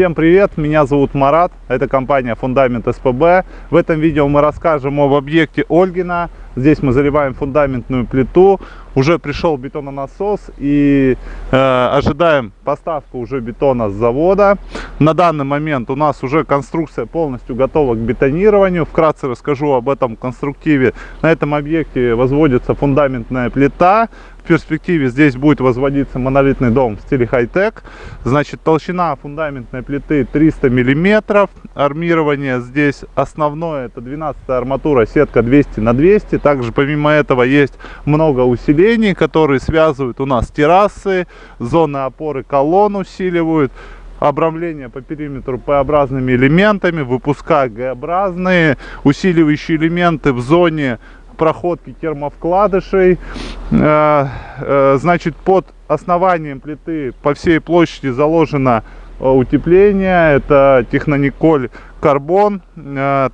Всем привет, меня зовут Марат, это компания Фундамент СПБ. В этом видео мы расскажем об объекте Ольгина. Здесь мы заливаем фундаментную плиту. Уже пришел бетононасос и э, ожидаем поставку уже бетона с завода. На данный момент у нас уже конструкция полностью готова к бетонированию. Вкратце расскажу об этом конструктиве. На этом объекте возводится фундаментная плита перспективе здесь будет возводиться монолитный дом в стиле хай-тек. Значит, толщина фундаментной плиты 300 миллиметров. Армирование здесь основное, это 12 арматура, сетка 200 на 200. Также помимо этого есть много усилений, которые связывают у нас террасы, зоны опоры колонн усиливают обрамление по периметру П-образными элементами, выпуска Г-образные, усиливающие элементы в зоне проходки термовкладышей. Э, э, значит, под основанием плиты по всей площади заложено э, утепление. Это технониколь карбон,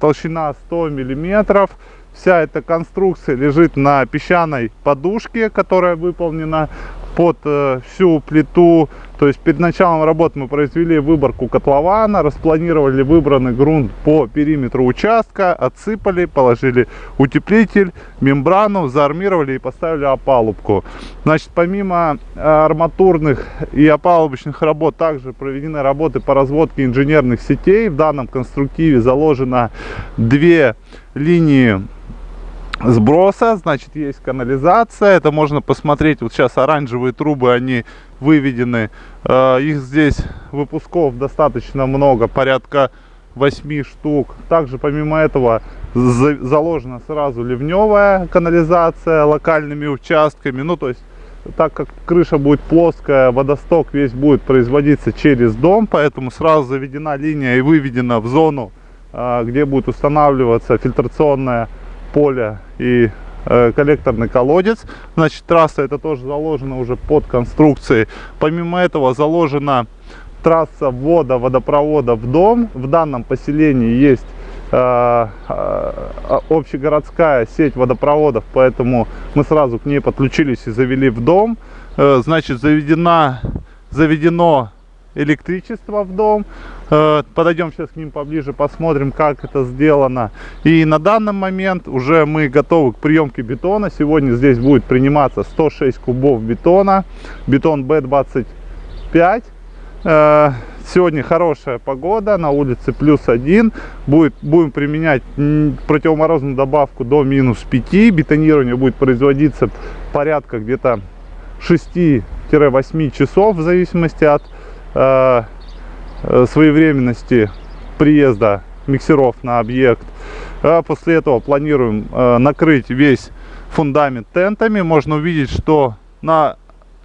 толщина 100 миллиметров. Вся эта конструкция лежит на песчаной подушке, которая выполнена под э, всю плиту. То есть перед началом работ мы произвели выборку котлована, распланировали выбранный грунт по периметру участка, отсыпали, положили утеплитель, мембрану, заармировали и поставили опалубку. Значит, помимо э, арматурных и опалубочных работ, также проведены работы по разводке инженерных сетей. В данном конструктиве заложено две линии сброса, значит есть канализация, это можно посмотреть, вот сейчас оранжевые трубы, они выведены, э, их здесь выпусков достаточно много, порядка 8 штук. Также помимо этого заложена сразу ливневая канализация локальными участками, ну то есть так как крыша будет плоская, водосток весь будет производиться через дом, поэтому сразу заведена линия и выведена в зону, э, где будет устанавливаться фильтрационная поле и э, коллекторный колодец. Значит, трасса это тоже заложена уже под конструкцией. Помимо этого заложена трасса ввода водопровода в дом. В данном поселении есть э, э, общегородская сеть водопроводов, поэтому мы сразу к ней подключились и завели в дом. Э, значит, заведена, заведено электричество в дом. Э, подойдем сейчас к ним поближе, посмотрим, как это сделано. И на данный момент уже мы готовы к приемке бетона. Сегодня здесь будет приниматься 106 кубов бетона. Бетон B25. Э, сегодня хорошая погода, на улице плюс один. Будет, будем применять противоморозную добавку до минус 5. Бетонирование будет производиться порядка где-то 6-8 часов в зависимости от Э, э, своевременности приезда миксеров на объект. А после этого планируем э, накрыть весь фундамент тентами. Можно увидеть, что на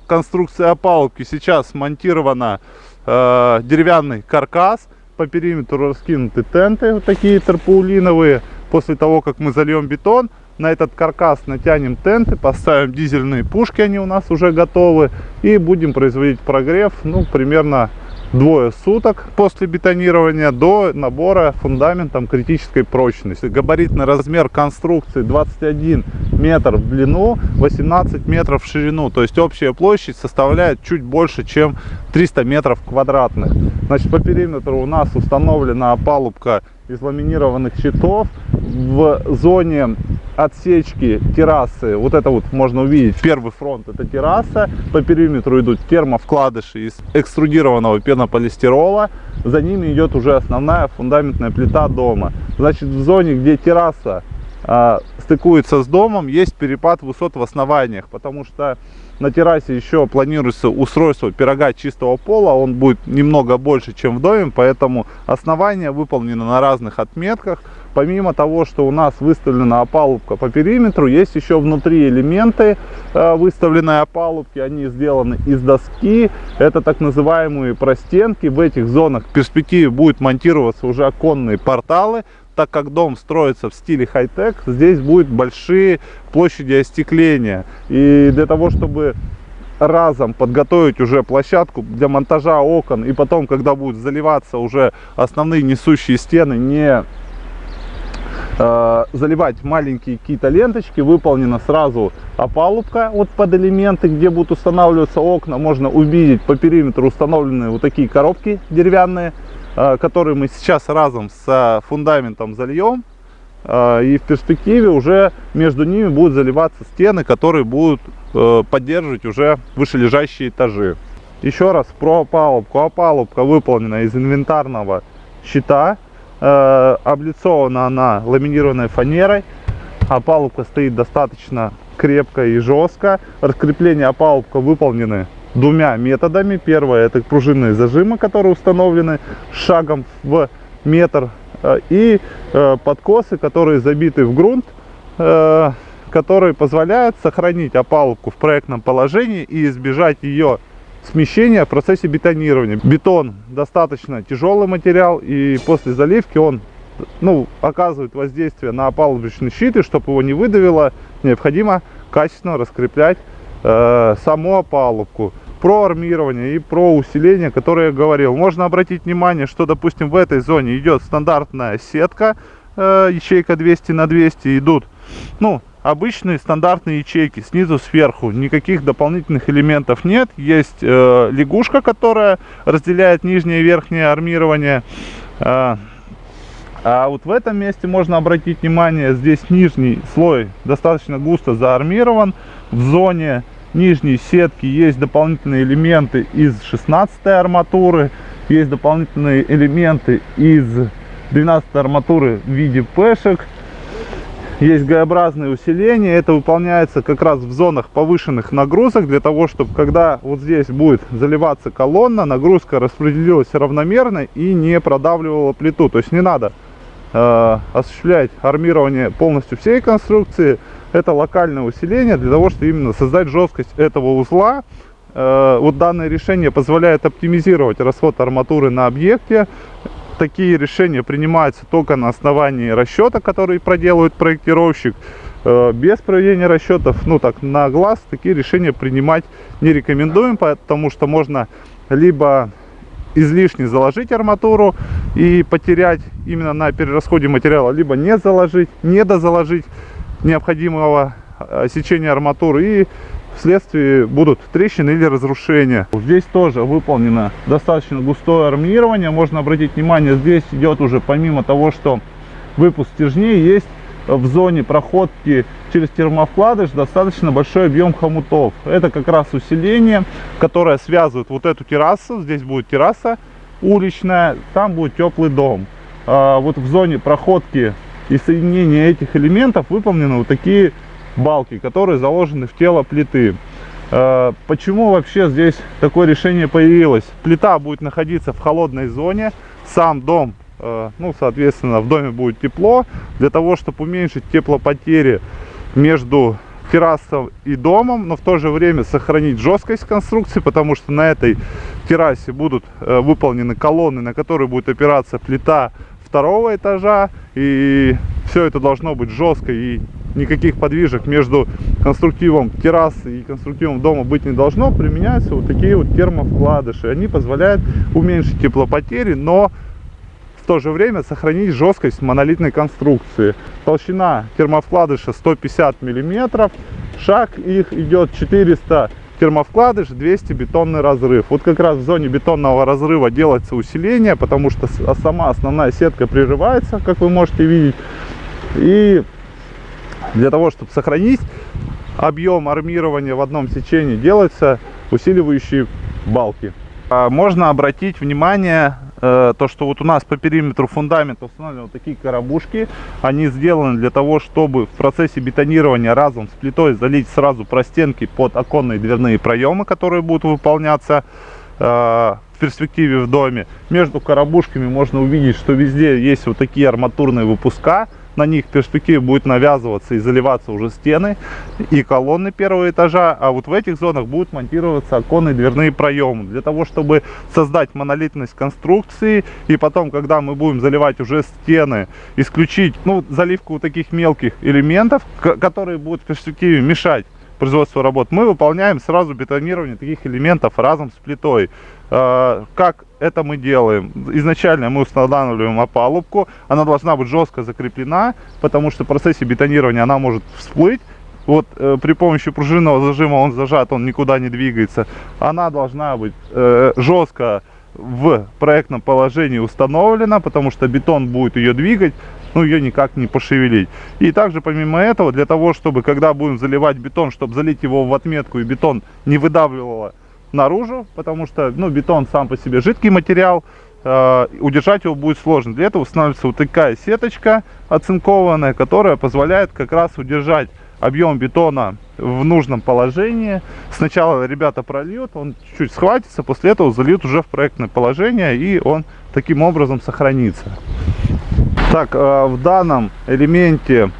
конструкции опалубки сейчас смонтировано деревянный каркас. По периметру раскинуты тенты, вот такие тарпаулиновые. После того, как мы зальем бетон, на этот каркас натянем тенты, поставим дизельные пушки, они у нас уже готовы. И будем производить прогрев, ну, примерно двое суток после бетонирования до набора фундаментом критической прочности. Габаритный размер конструкции 21 метр в длину, 18 метров в ширину. То есть общая площадь составляет чуть больше, чем 300 метров квадратных. Значит, по периметру у нас установлена опалубка из ламинированных щитов. В зоне отсечки террасы, вот это вот можно увидеть, первый фронт это терраса, по периметру идут термовкладыши из экструдированного пенополистирола, за ними идет уже основная фундаментная плита дома. Значит, в зоне, где терраса стыкуется с домом, есть перепад высот в основаниях, потому что на террасе еще планируется устройство пирога чистого пола, он будет немного больше, чем в доме, поэтому основание выполнено на разных отметках. Помимо того, что у нас выставлена опалубка по периметру, есть еще внутри элементы э, выставленной опалубки. Они сделаны из доски. Это так называемые простенки. В этих зонах в перспективе будут монтироваться уже оконные порталы так как дом строится в стиле хай-тек, здесь будут большие площади остекления. И для того, чтобы разом подготовить уже площадку для монтажа окон, и потом, когда будут заливаться уже основные несущие стены, не э, заливать маленькие какие-то ленточки, выполнена сразу опалубка вот под элементы, где будут устанавливаться окна. Можно увидеть по периметру установленные вот такие коробки деревянные который мы сейчас разом с фундаментом зальем. Э, и в перспективе уже между ними будут заливаться стены, которые будут э, поддерживать уже вышележащие этажи. Еще раз про опалубку. Опалубка выполнена из инвентарного щита. Облицована она ламинированной фанерой. Опалубка стоит достаточно крепко и жестко. Раскрепление опалубка выполнены двумя методами. Первое это пружинные зажимы, которые установлены шагом в метр. Э, и э, подкосы, которые забиты в грунт, э, которые позволяют сохранить опалубку в проектном положении и избежать ее смещения в процессе бетонирования. Бетон достаточно тяжелый материал и после заливки он ну, оказывает воздействие на опалубочный щит и чтобы его не выдавило, необходимо качественно раскреплять э, саму опалубку про армирование и про усиление, которое я говорил. Можно обратить внимание, что, допустим, в этой зоне идет стандартная сетка, э, ячейка 200 на 200 идут, ну, обычные стандартные ячейки снизу сверху. Никаких дополнительных элементов нет. Есть э, лягушка которая разделяет нижнее и верхнее армирование. Э, а вот в этом месте можно обратить внимание. Здесь нижний слой достаточно густо заармирован. В зоне нижней сетки есть дополнительные элементы из 16 арматуры, есть дополнительные элементы из 12 арматуры в виде пешек. Есть Г-образное усиление, это выполняется как раз в зонах повышенных нагрузок, для того, чтобы когда вот здесь будет заливаться колонна, нагрузка распределилась равномерно и не продавливала плиту. То есть не надо э, осуществлять армирование полностью всей конструкции, это локальное усиление для того, чтобы именно создать жесткость этого узла. Э, вот данное решение позволяет оптимизировать расход арматуры на объекте. Такие решения принимаются только на основании расчета, который проделывает проектировщик. Э, без проведения расчетов, ну так, на глаз, такие решения принимать не рекомендуем, потому что можно либо излишне заложить арматуру и потерять именно на перерасходе материала, либо не заложить, не дозаложить необходимого э, сечения арматуры и вследствие будут трещины или разрушения. Здесь тоже выполнено достаточно густое армирование. Можно обратить внимание, здесь идет уже помимо того, что выпуск стержней, есть в зоне проходки через термовкладыш достаточно большой объем хомутов. Это как раз усиление, которое связывает вот эту террасу. Здесь будет терраса уличная, там будет теплый дом. А вот в зоне проходки и соединение этих элементов выполнены вот такие балки, которые заложены в тело плиты. Э, почему вообще здесь такое решение появилось? Плита будет находиться в холодной зоне, сам дом, э, ну, соответственно, в доме будет тепло. Для того, чтобы уменьшить теплопотери между террасой и домом, но в то же время сохранить жесткость конструкции, потому что на этой террасе будут э, выполнены колонны, на которые будет опираться плита второго этажа. И все это должно быть жестко и никаких подвижек между конструктивом террасы и конструктивом дома быть не должно. Применяются вот такие вот термовкладыши. Они позволяют уменьшить теплопотери, но в то же время сохранить жесткость монолитной конструкции. Толщина термовкладыша 150 миллиметров. Шаг их идет 400 термовкладыш, 200 бетонный разрыв. Вот как раз в зоне бетонного разрыва делается усиление, потому что а сама основная сетка прерывается, как вы можете видеть. И для того, чтобы сохранить объем армирования в одном сечении, делаются усиливающие балки. А можно обратить внимание то, что вот у нас по периметру фундамента установлены вот такие коробушки. Они сделаны для того, чтобы в процессе бетонирования разом с плитой залить сразу простенки под оконные дверные проемы, которые будут выполняться э, в перспективе в доме. Между коробушками можно увидеть, что везде есть вот такие арматурные выпуска на них в перспективе будет навязываться и заливаться уже стены и колонны первого этажа, а вот в этих зонах будут монтироваться оконные дверные проемы, для того, чтобы создать монолитность конструкции, и потом, когда мы будем заливать уже стены, исключить ну, заливку таких мелких элементов, которые будут в перспективе мешать производству работ, мы выполняем сразу бетонирование таких элементов разом с плитой. А, как это мы делаем? Изначально мы устанавливаем опалубку, она должна быть жестко закреплена, потому что в процессе бетонирования она может всплыть. Вот э, при помощи пружинного зажима он зажат, он никуда не двигается. Она должна быть э, жестко в проектном положении установлена, потому что бетон будет ее двигать, ну ее никак не пошевелить. И также помимо этого, для того, чтобы когда будем заливать бетон, чтобы залить его в отметку и бетон не выдавливало наружу, потому что ну, бетон сам по себе жидкий материал, э, удержать его будет сложно. Для этого устанавливается вот такая сеточка оцинкованная, которая позволяет как раз удержать объем бетона в нужном положении. Сначала ребята прольют, он чуть-чуть схватится, после этого зальют уже в проектное положение, и он таким образом сохранится. Так, э, в данном элементе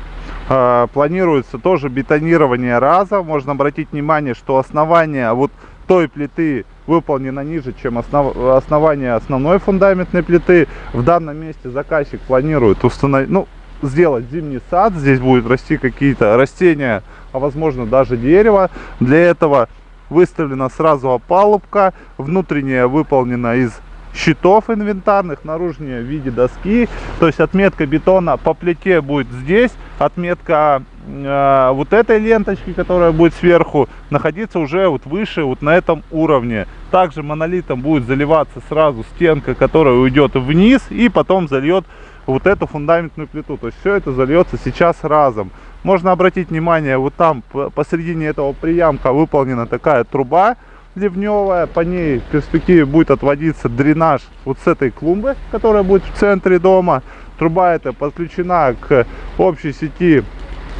э, планируется тоже бетонирование раза. Можно обратить внимание, что основание вот той плиты выполнено ниже, чем основ, основание основной фундаментной плиты. В данном месте заказчик планирует установить, ну, сделать зимний сад. Здесь будет расти какие-то растения, а возможно даже дерево. Для этого выставлена сразу опалубка. Внутренняя выполнена из щитов инвентарных, наружнее в виде доски. То есть отметка бетона по плите будет здесь, отметка э, вот этой ленточки, которая будет сверху, находиться уже вот выше, вот на этом уровне. Также монолитом будет заливаться сразу стенка, которая уйдет вниз и потом зальет вот эту фундаментную плиту. То есть все это зальется сейчас разом. Можно обратить внимание, вот там посередине этого приямка выполнена такая труба ливневая. По ней в перспективе будет отводиться дренаж вот с этой клумбы, которая будет в центре дома. Труба эта подключена к общей сети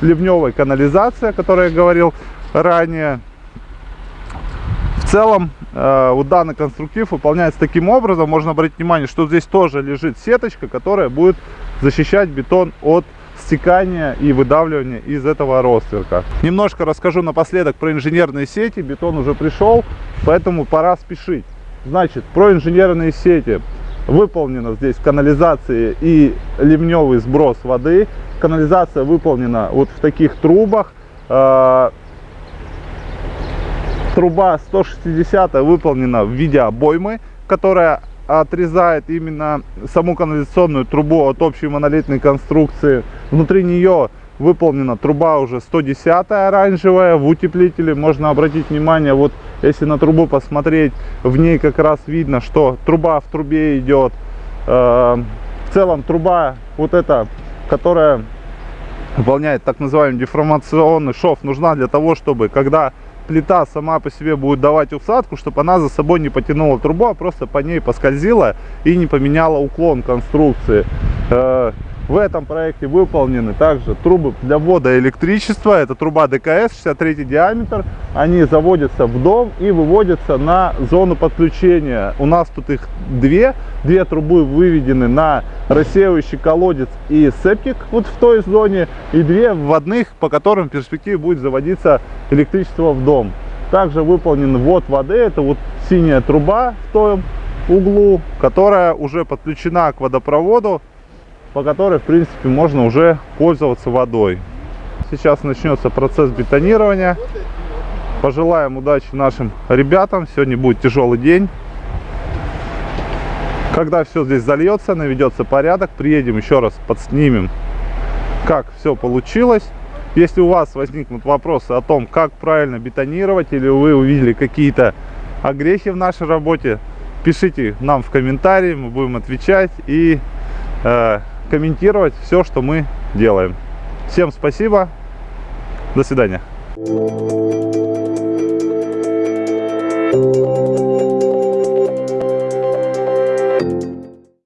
ливневой канализации, о которой я говорил ранее. В целом, э, вот данный конструктив выполняется таким образом. Можно обратить внимание, что здесь тоже лежит сеточка, которая будет защищать бетон от стекания и выдавливания из этого ростверка. Немножко расскажу напоследок про инженерные сети. Бетон уже пришел, поэтому пора спешить. Значит, про инженерные сети. Выполнена здесь канализация и ливневый сброс воды. Канализация выполнена вот в таких трубах. А, труба 160 выполнена в виде обоймы, которая отрезает именно саму канализационную трубу от общей монолитной конструкции. Внутри нее выполнена труба уже 110 оранжевая в утеплителе. Можно обратить внимание, вот если на трубу посмотреть, в ней как раз видно, что труба в трубе идет. Э, в целом труба вот эта, которая выполняет так называемый деформационный шов, нужна для того, чтобы когда плита сама по себе будет давать усадку, чтобы она за собой не потянула трубу, а просто по ней поскользила и не поменяла уклон конструкции. В этом проекте выполнены также трубы для ввода электричества. Это труба ДКС 63 диаметр. Они заводятся в дом и выводятся на зону подключения. У нас тут их две. Две трубы выведены на рассеивающий колодец и септик вот в той зоне. И две вводных, по которым в перспективе будет заводиться электричество в дом. Также выполнен ввод воды. Это вот синяя труба в том углу, которая уже подключена к водопроводу по которой, в принципе, можно уже пользоваться водой. Сейчас начнется процесс бетонирования. Пожелаем удачи нашим ребятам. Сегодня будет тяжелый день. Когда все здесь зальется, наведется порядок, приедем еще раз, подснимем, как все получилось. Если у вас возникнут вопросы о том, как правильно бетонировать, или вы увидели какие-то огрехи в нашей работе, пишите нам в комментарии, мы будем отвечать. И э, комментировать все, что мы делаем. Всем спасибо. До свидания.